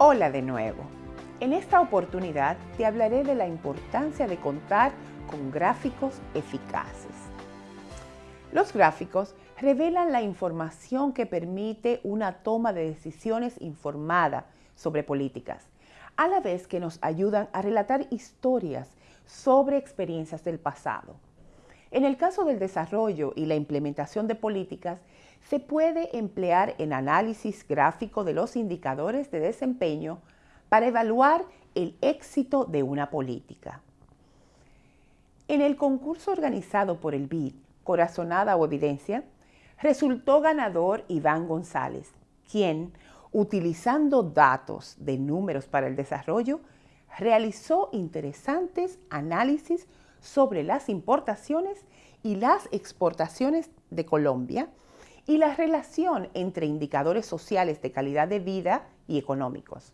Hola de nuevo. En esta oportunidad te hablaré de la importancia de contar con gráficos eficaces. Los gráficos revelan la información que permite una toma de decisiones informada sobre políticas, a la vez que nos ayudan a relatar historias sobre experiencias del pasado. En el caso del desarrollo y la implementación de políticas, se puede emplear en análisis gráfico de los indicadores de desempeño para evaluar el éxito de una política. En el concurso organizado por el BID, Corazonada o Evidencia, resultó ganador Iván González, quien, utilizando datos de números para el desarrollo, realizó interesantes análisis sobre las importaciones y las exportaciones de Colombia y la relación entre indicadores sociales de calidad de vida y económicos.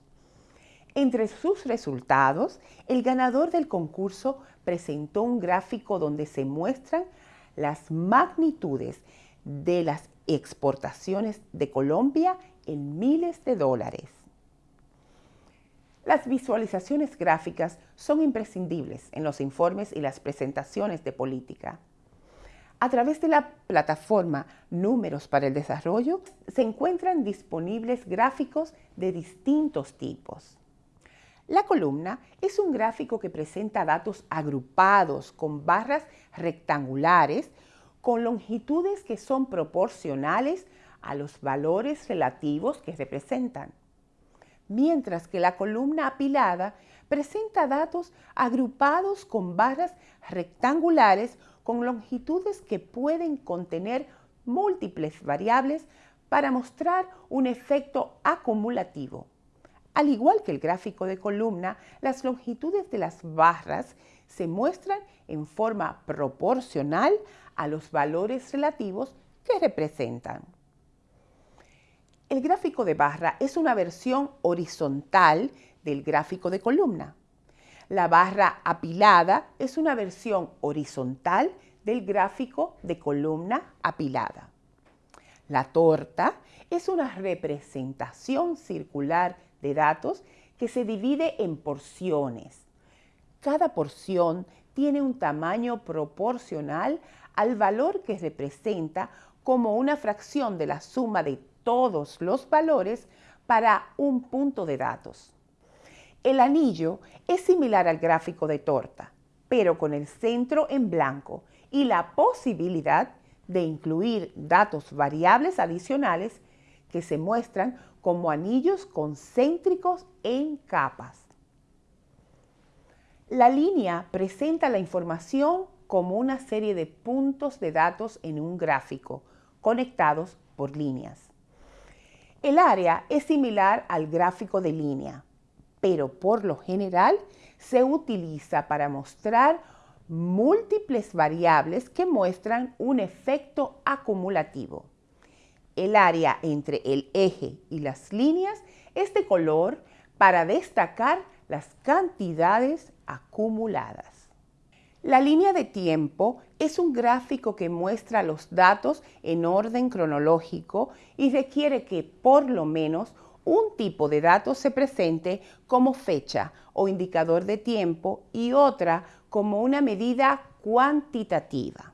Entre sus resultados, el ganador del concurso presentó un gráfico donde se muestran las magnitudes de las exportaciones de Colombia en miles de dólares. Las visualizaciones gráficas son imprescindibles en los informes y las presentaciones de política. A través de la plataforma Números para el Desarrollo se encuentran disponibles gráficos de distintos tipos. La columna es un gráfico que presenta datos agrupados con barras rectangulares con longitudes que son proporcionales a los valores relativos que representan mientras que la columna apilada presenta datos agrupados con barras rectangulares con longitudes que pueden contener múltiples variables para mostrar un efecto acumulativo. Al igual que el gráfico de columna, las longitudes de las barras se muestran en forma proporcional a los valores relativos que representan. El gráfico de barra es una versión horizontal del gráfico de columna. La barra apilada es una versión horizontal del gráfico de columna apilada. La torta es una representación circular de datos que se divide en porciones. Cada porción tiene un tamaño proporcional al valor que representa como una fracción de la suma de todos los valores para un punto de datos. El anillo es similar al gráfico de torta, pero con el centro en blanco y la posibilidad de incluir datos variables adicionales que se muestran como anillos concéntricos en capas. La línea presenta la información como una serie de puntos de datos en un gráfico conectados por líneas. El área es similar al gráfico de línea, pero por lo general se utiliza para mostrar múltiples variables que muestran un efecto acumulativo. El área entre el eje y las líneas es de color para destacar las cantidades acumuladas. La línea de tiempo es un gráfico que muestra los datos en orden cronológico y requiere que por lo menos un tipo de datos se presente como fecha o indicador de tiempo y otra como una medida cuantitativa.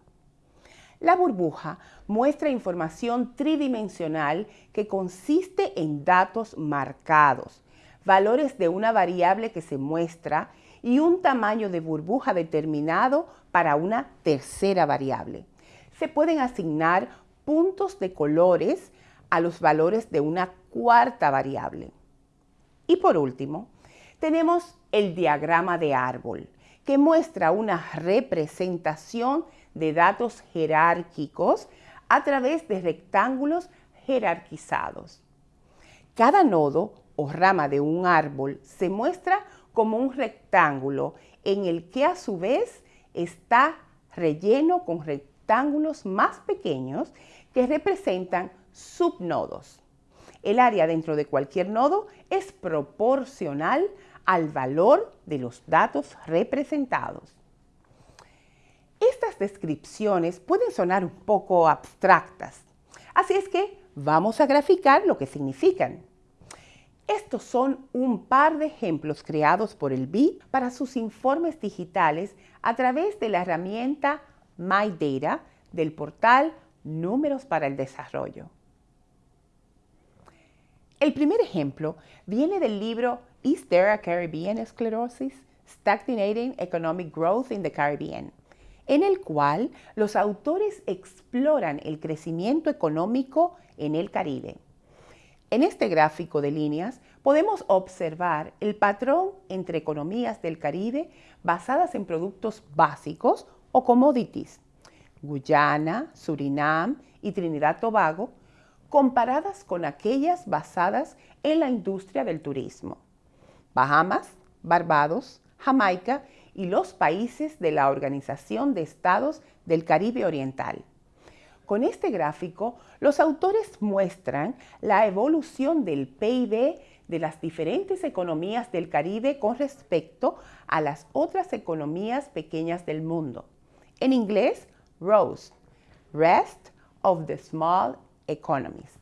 La burbuja muestra información tridimensional que consiste en datos marcados, valores de una variable que se muestra y un tamaño de burbuja determinado para una tercera variable. Se pueden asignar puntos de colores a los valores de una cuarta variable. Y por último, tenemos el diagrama de árbol, que muestra una representación de datos jerárquicos a través de rectángulos jerarquizados. Cada nodo o rama de un árbol se muestra como un rectángulo en el que a su vez está relleno con rectángulos más pequeños que representan subnodos. El área dentro de cualquier nodo es proporcional al valor de los datos representados. Estas descripciones pueden sonar un poco abstractas, así es que vamos a graficar lo que significan. Estos son un par de ejemplos creados por el BID para sus informes digitales a través de la herramienta MyData del portal Números para el Desarrollo. El primer ejemplo viene del libro Is There a Caribbean Sclerosis? Stagnating Economic Growth in the Caribbean, en el cual los autores exploran el crecimiento económico en el Caribe. En este gráfico de líneas podemos observar el patrón entre economías del Caribe basadas en productos básicos o commodities, Guyana, Surinam y Trinidad Tobago, comparadas con aquellas basadas en la industria del turismo. Bahamas, Barbados, Jamaica y los países de la Organización de Estados del Caribe Oriental. Con este gráfico, los autores muestran la evolución del PIB de las diferentes economías del Caribe con respecto a las otras economías pequeñas del mundo. En inglés, ROSE, Rest of the Small Economies.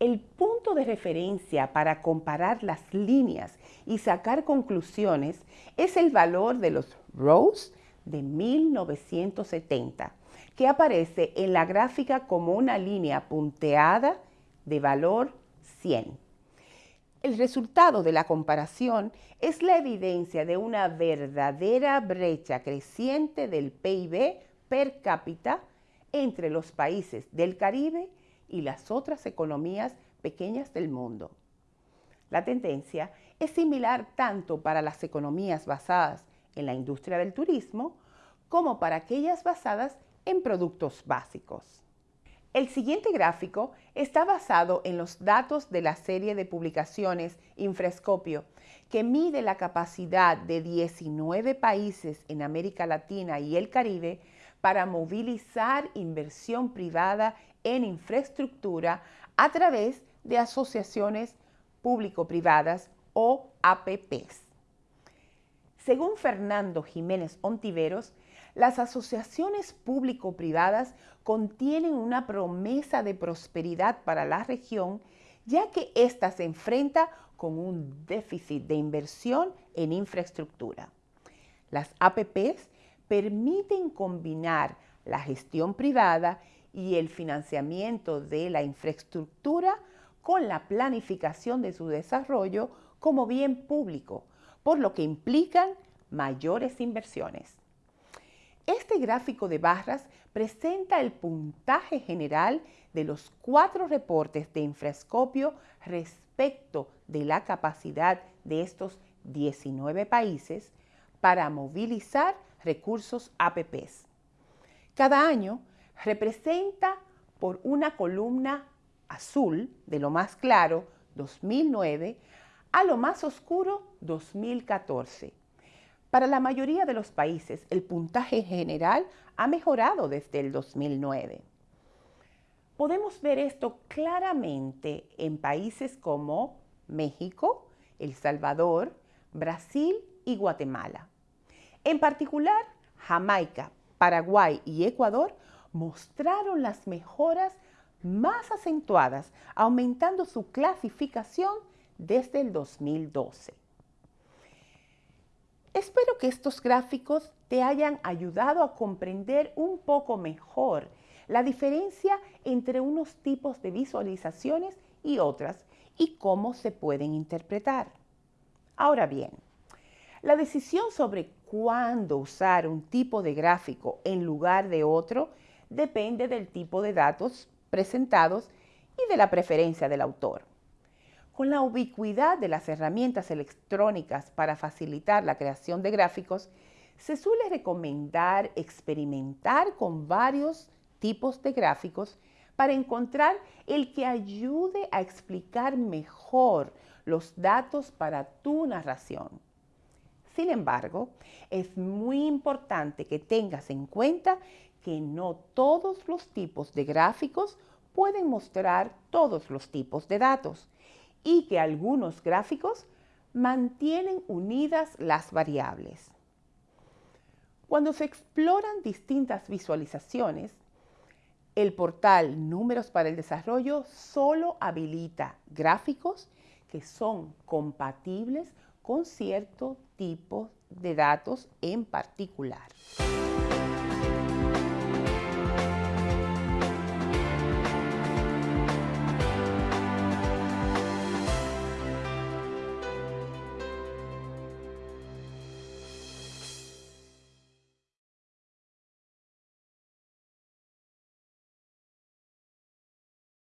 El punto de referencia para comparar las líneas y sacar conclusiones es el valor de los ROSE de 1970 que aparece en la gráfica como una línea punteada de valor 100. El resultado de la comparación es la evidencia de una verdadera brecha creciente del PIB per cápita entre los países del Caribe y las otras economías pequeñas del mundo. La tendencia es similar tanto para las economías basadas en la industria del turismo como para aquellas basadas en productos básicos. El siguiente gráfico está basado en los datos de la serie de publicaciones Infrescopio, que mide la capacidad de 19 países en América Latina y el Caribe para movilizar inversión privada en infraestructura a través de asociaciones público-privadas o APPs. Según Fernando Jiménez Ontiveros, las asociaciones público-privadas contienen una promesa de prosperidad para la región, ya que ésta se enfrenta con un déficit de inversión en infraestructura. Las APPs permiten combinar la gestión privada y el financiamiento de la infraestructura con la planificación de su desarrollo como bien público, por lo que implican mayores inversiones. Este gráfico de barras presenta el puntaje general de los cuatro reportes de infrascopio respecto de la capacidad de estos 19 países para movilizar recursos APPs. Cada año representa por una columna azul de lo más claro 2009 a lo más oscuro 2014 para la mayoría de los países, el puntaje general ha mejorado desde el 2009. Podemos ver esto claramente en países como México, El Salvador, Brasil y Guatemala. En particular, Jamaica, Paraguay y Ecuador mostraron las mejoras más acentuadas, aumentando su clasificación desde el 2012. Espero que estos gráficos te hayan ayudado a comprender un poco mejor la diferencia entre unos tipos de visualizaciones y otras y cómo se pueden interpretar. Ahora bien, la decisión sobre cuándo usar un tipo de gráfico en lugar de otro depende del tipo de datos presentados y de la preferencia del autor. Con la ubicuidad de las herramientas electrónicas para facilitar la creación de gráficos, se suele recomendar experimentar con varios tipos de gráficos para encontrar el que ayude a explicar mejor los datos para tu narración. Sin embargo, es muy importante que tengas en cuenta que no todos los tipos de gráficos pueden mostrar todos los tipos de datos y que algunos gráficos mantienen unidas las variables. Cuando se exploran distintas visualizaciones, El portal Números para el Desarrollo solo habilita gráficos que son compatibles con cierto tipo de datos en particular.